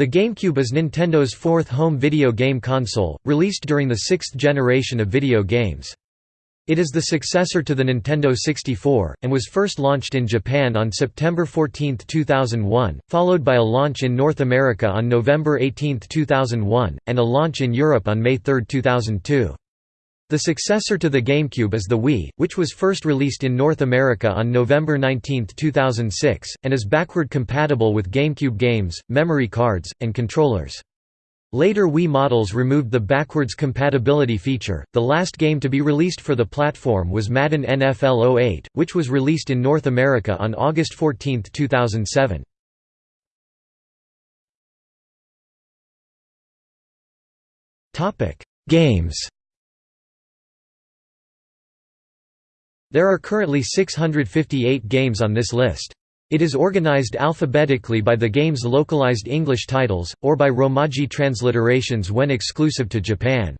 The GameCube is Nintendo's fourth home video game console, released during the sixth generation of video games. It is the successor to the Nintendo 64, and was first launched in Japan on September 14, 2001, followed by a launch in North America on November 18, 2001, and a launch in Europe on May 3, 2002. The successor to the GameCube is the Wii, which was first released in North America on November 19, 2006, and is backward compatible with GameCube games, memory cards, and controllers. Later Wii models removed the backwards compatibility feature. The last game to be released for the platform was Madden NFL 08, which was released in North America on August 14, 2007. Topic: Games. There are currently 658 games on this list. It is organized alphabetically by the game's localized English titles, or by Romaji transliterations when exclusive to Japan.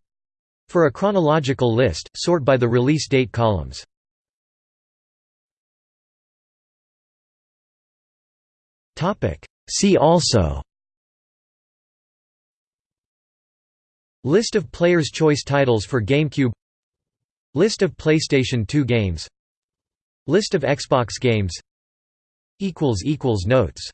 For a chronological list, sort by the release date columns. See also List of Player's Choice titles for GameCube List of PlayStation 2 games. List of Xbox games. Notes